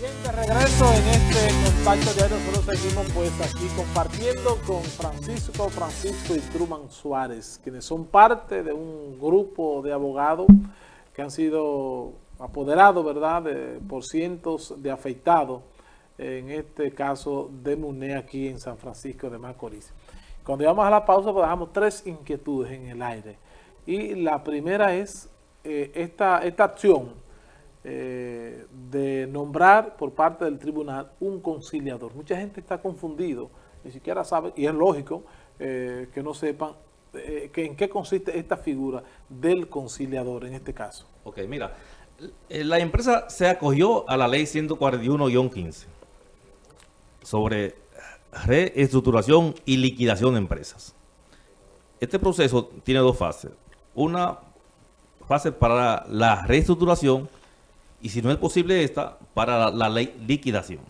Bien, de regreso en este contacto diario, nosotros seguimos pues aquí compartiendo con Francisco, Francisco y Truman Suárez, quienes son parte de un grupo de abogados que han sido apoderados, ¿verdad?, por cientos de afectados, en este caso de MUNE aquí en San Francisco de Macorís. Cuando llegamos a la pausa, pues dejamos tres inquietudes en el aire. Y la primera es eh, esta, esta acción eh, de nombrar por parte del tribunal un conciliador. Mucha gente está confundido, ni siquiera sabe, y es lógico eh, que no sepan que en qué consiste esta figura del conciliador en este caso. Ok, mira, la empresa se acogió a la ley 141-15 sobre reestructuración y liquidación de empresas. Este proceso tiene dos fases. Una fase para la reestructuración y si no es posible esta, para la, ley liquidación.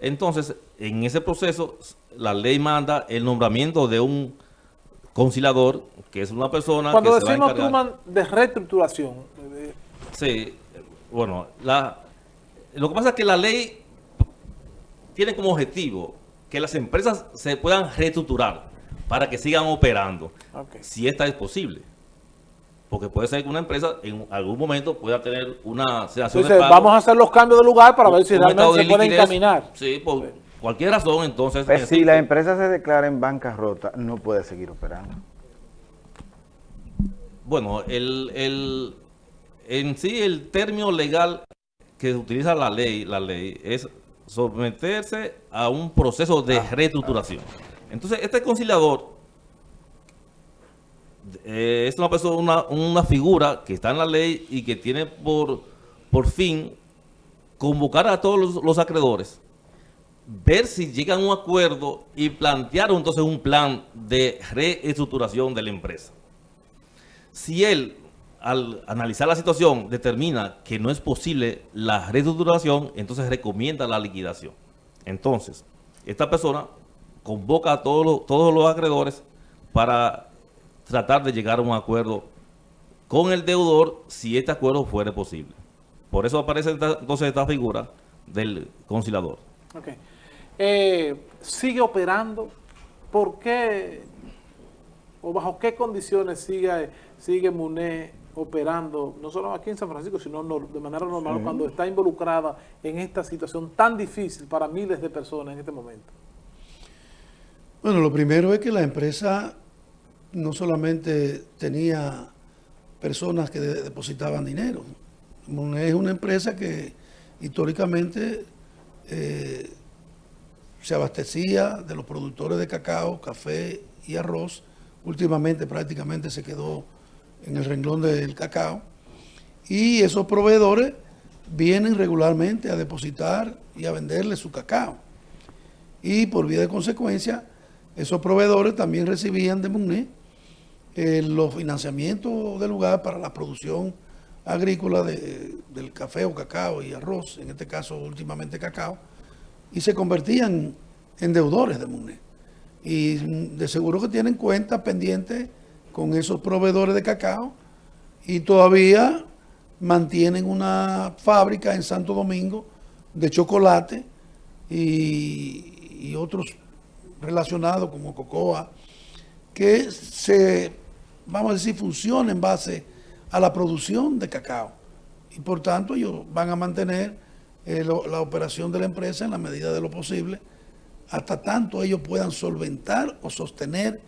Entonces, en ese proceso, la ley manda el nombramiento de un conciliador, que es una persona Cuando decimos de reestructuración. Sí, bueno, la, lo que pasa es que la ley tiene como objetivo que las empresas se puedan reestructurar para que sigan operando, si esta es posible. Porque puede ser que una empresa en algún momento pueda tener una situación vamos a hacer los cambios de lugar para ver si realmente se puede encaminar. Sí, por cualquier razón, entonces... Pues si la empresa se declara en bancarrota, no puede seguir operando. Bueno, el, el, en sí el término legal que utiliza la ley, la ley es someterse a un proceso de ah. reestructuración. Entonces, este conciliador eh, es una persona, una, figura que está en la ley y que tiene por, por fin convocar a todos los, acreedores, ver si llegan a un acuerdo y plantear entonces un plan de reestructuración de la empresa. Si él, al analizar la situación, determina que no es posible la reestructuración, entonces recomienda la liquidación. Entonces, esta persona convoca a todos los, todos los acreedores para tratar de llegar a un acuerdo con el deudor si este acuerdo fuera posible. Por eso aparece entonces esta figura del conciliador. Eh, ¿Sigue operando? ¿Por qué o bajo qué condiciones sigue, sigue MUNE operando, no solo aquí en San Francisco, sino de manera normal, cuando está involucrada en esta situación tan difícil para miles de personas en este momento? Bueno, lo primero es que la empresa no solamente tenía personas que depositaban dinero. Es una empresa que históricamente eh, se abastecía de los productores de cacao, café y arroz. Últimamente prácticamente se quedó en el renglón del cacao. Y esos proveedores vienen regularmente a depositar y a venderle su cacao. Y por vía de consecuencia, esos proveedores también recibían de MUNE eh, los financiamientos del lugar para la producción agrícola del café o cacao y arroz, en este caso últimamente cacao, y se convertían en deudores de MUNE. Y de seguro que tienen cuentas pendientes con esos proveedores de cacao y todavía mantienen una fábrica en Santo Domingo de chocolate y, y otros relacionados como cocoa, que se, vamos a decir, funciona en base a la producción de cacao. Y por tanto ellos van a mantener eh, la operación de la empresa en la medida de lo posible, hasta tanto ellos puedan solventar o sostener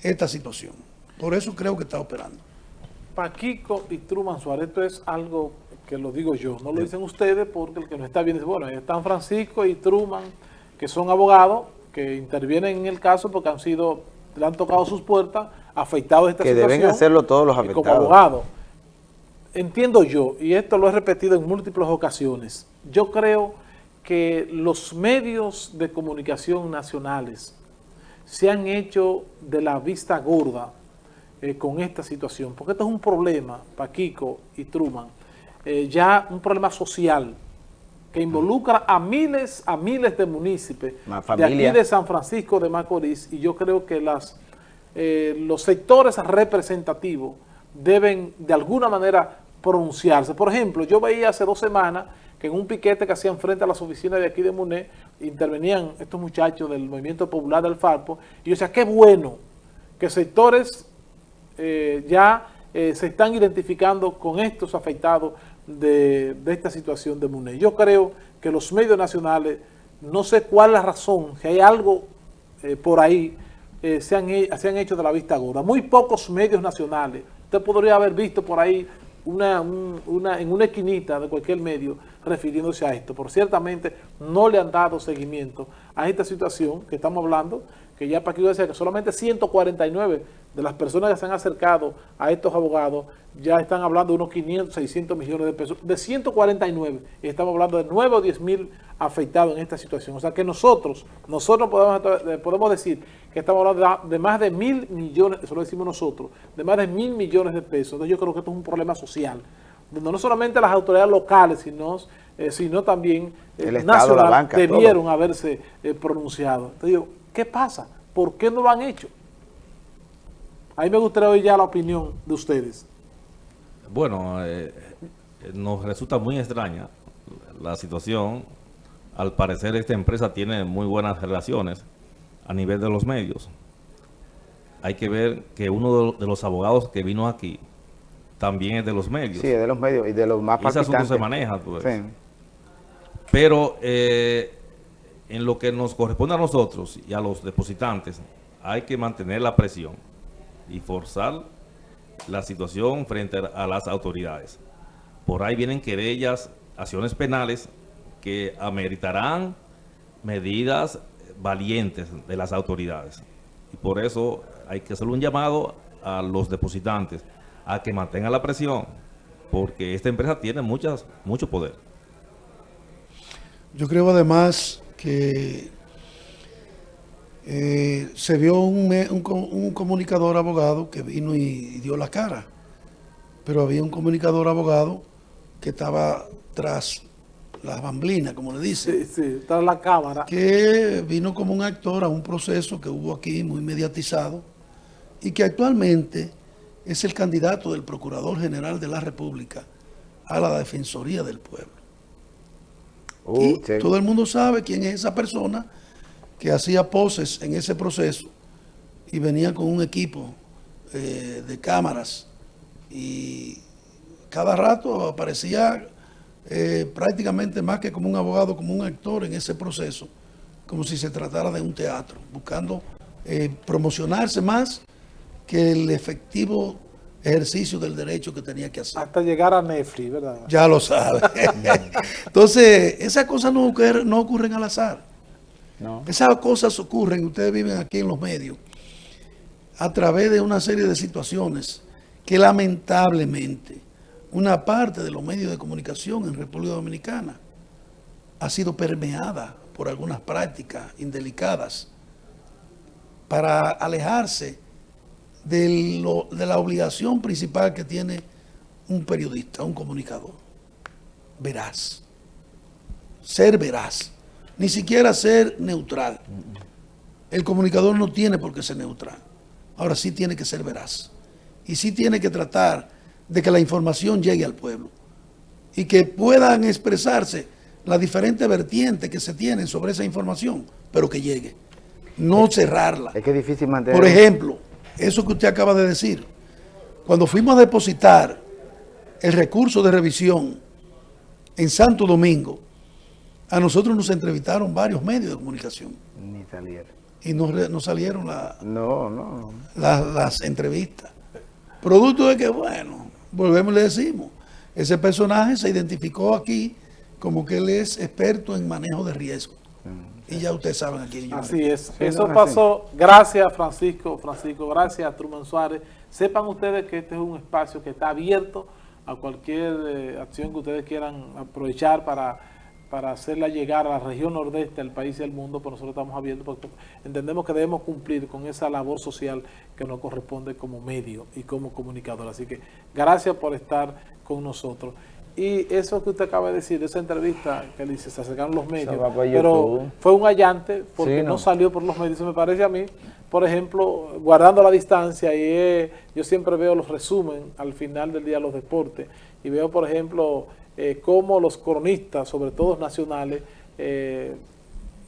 esta situación. Por eso creo que está operando. Paquico y Truman Suárez, esto es algo que lo digo yo, no lo dicen ustedes porque el que no está bien dice, bueno, están Francisco y Truman, que son abogados, que intervienen en el caso porque han sido, le han tocado sus puertas, afectados de esta que situación. Que deben hacerlo todos los afectados. Como abogado. Entiendo yo, y esto lo he repetido en múltiples ocasiones, yo creo que los medios de comunicación nacionales se han hecho de la vista gorda eh, con esta situación, porque esto es un problema, Paquico y Truman, eh, ya un problema social, que involucra a miles, a miles de municipios de aquí de San Francisco de Macorís y yo creo que las, eh, los sectores representativos deben de alguna manera pronunciarse. Por ejemplo, yo veía hace dos semanas que en un piquete que hacían frente a las oficinas de aquí de MUNE, intervenían estos muchachos del Movimiento Popular del Farpo, y yo decía, qué bueno que sectores eh, ya eh, se están identificando con estos afectados de, de esta situación de MUNE. Yo creo que los medios nacionales, no sé cuál la razón, si hay algo eh, por ahí, eh, se, han, se, han, hecho de la vista gorda. Muy pocos medios nacionales. Usted podría haber visto por ahí una, un, una, en una esquinita de cualquier medio refiriéndose a esto, pero ciertamente no le han dado seguimiento a esta situación que estamos hablando, que ya yo decía que solamente 149 de las personas que se han acercado a estos abogados ya están hablando de unos 500, 600 millones de pesos, de 149, y estamos hablando de 9 o 10 mil afectados en esta situación. O sea que nosotros, nosotros podemos, podemos decir que estamos hablando de más de mil millones, eso lo decimos nosotros, de más de mil millones de pesos. Entonces yo creo que esto es un problema social, donde no solamente las autoridades locales, sino, eh, sino también eh, nacionales debieron todo. haberse eh, pronunciado. Entonces digo, ¿qué pasa? ¿Por qué no lo han hecho? Ahí me gustaría oír ya la opinión de ustedes. Bueno, eh, nos resulta muy extraña la situación. Al parecer esta empresa tiene muy buenas relaciones a nivel de los medios. Hay que ver que uno de los abogados que vino aquí también es de los medios. Sí, es de los medios y de los más y ese asunto se maneja. Pues. Sí. Pero eh, en lo que nos corresponde a nosotros y a los depositantes, hay que mantener la presión y forzar la situación frente a las autoridades. Por ahí vienen querellas, acciones penales que ameritarán medidas valientes de las autoridades. Y por eso hay que hacer un llamado a los depositantes a que mantengan la presión, porque esta empresa tiene mucho poder. Yo creo además que eh, se vio un, un, un, comunicador abogado que vino y, y, dio la cara, pero había un comunicador abogado que estaba tras las bamblinas, como le dice. Sí, sí, tras la cámara. Que vino como un actor a un proceso que hubo aquí muy mediatizado y que actualmente es el candidato del Procurador General de la República a la Defensoría del Pueblo. Uh, y sí. todo el mundo sabe quién es esa persona que hacía poses en ese proceso y venía con un equipo eh, de cámaras y cada rato aparecía eh, prácticamente más que como un abogado, como un actor en ese proceso, como si se tratara de un teatro, buscando eh, promocionarse más que el efectivo ejercicio del derecho que tenía que hacer. Hasta llegar a Netflix, ¿verdad? Ya lo sabe. Entonces, esas cosas no ocurren, no ocurren al azar. No. Esas cosas ocurren, ustedes viven aquí en los medios, a través de una serie de situaciones que lamentablemente una parte de los medios de comunicación en República Dominicana ha sido permeada por algunas prácticas indelicadas para alejarse de, lo, de la obligación principal que tiene un periodista, un comunicador. Veraz. Ser veraz ni siquiera ser neutral. El comunicador no tiene por qué ser neutral. Ahora sí tiene que ser veraz. Y sí tiene que tratar de que la información llegue al pueblo. Y que puedan expresarse las diferentes vertientes que se tienen sobre esa información, pero que llegue. No cerrarla. Es que es difícil mantener... Por ejemplo, eso que usted acaba de decir. Cuando fuimos a depositar el recurso de revisión en Santo Domingo, a nosotros nos entrevistaron varios medios de comunicación. Ni salieron. Y no, no salieron la, no, no. La, las entrevistas. Producto de que, bueno, volvemos y le decimos, ese personaje se identificó aquí como que él es experto en manejo de riesgo. Y ya ustedes saben aquí. Así es. Eso pasó. Gracias, Francisco. Francisco, gracias, Truman Suárez. Sepan ustedes que este es un espacio que está abierto a cualquier eh, acción que ustedes quieran aprovechar para para hacerla llegar a la región nordeste del país y al mundo, pues nosotros estamos abiertos porque entendemos que debemos cumplir con esa labor social que nos corresponde como medio y como comunicador. Así que gracias por estar con nosotros. Y eso que usted acaba de decir, esa entrevista que dice, se acercaron los medios, pero fue un allante porque sí, no. no. salió por los medios. me parece a mí, por ejemplo, guardando la distancia, y eh, yo siempre veo los resumen al final del día de los deportes, y veo, por ejemplo, eh, cómo los cronistas, sobre todo nacionales, eh,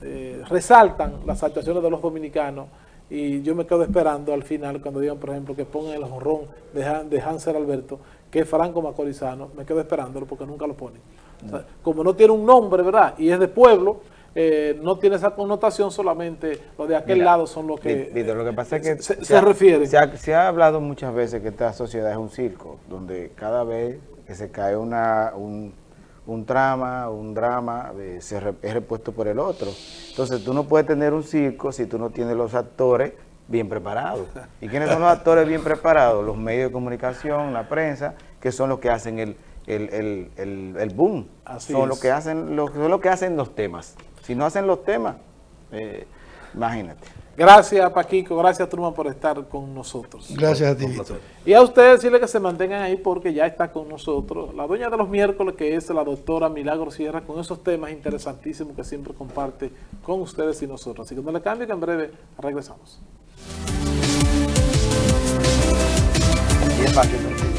eh, resaltan las actuaciones de los dominicanos y yo me quedo esperando al final cuando digan, por ejemplo, que pongan el jonrón de, Han- de Hansel Alberto, que es Franco Macorizano, me quedo esperándolo porque nunca lo ponen. O sea, como no tiene un nombre, ¿verdad? Y es de pueblo, eh, no tiene esa connotación, solamente los de aquel Mira, lado son los que Víctor, lo que pasa es que se, ha, se ha hablado muchas veces que esta sociedad es un circo, donde cada vez que se cae una, un, un trama, un drama, eh, se re- es repuesto por el otro. Entonces tú no puedes tener un circo si tú no tienes los actores bien preparados. ¿Y quiénes son los actores bien preparados? Los medios de comunicación, la prensa, que son los que hacen el, el, el, el- el boom. Así son es. los que hacen, los, son los que hacen los temas. Si no hacen los temas, eh, imagínate. Gracias, Paquico. Gracias, Truman, por estar con nosotros. Gracias a ti. Y a ustedes decirle que se mantengan ahí porque ya está con nosotros la dueña de los miércoles, que es la doctora Milagro Sierra, con esos temas interesantísimos que siempre comparte con ustedes y nosotros. Así que no le cambie que en breve regresamos. Y es fácil.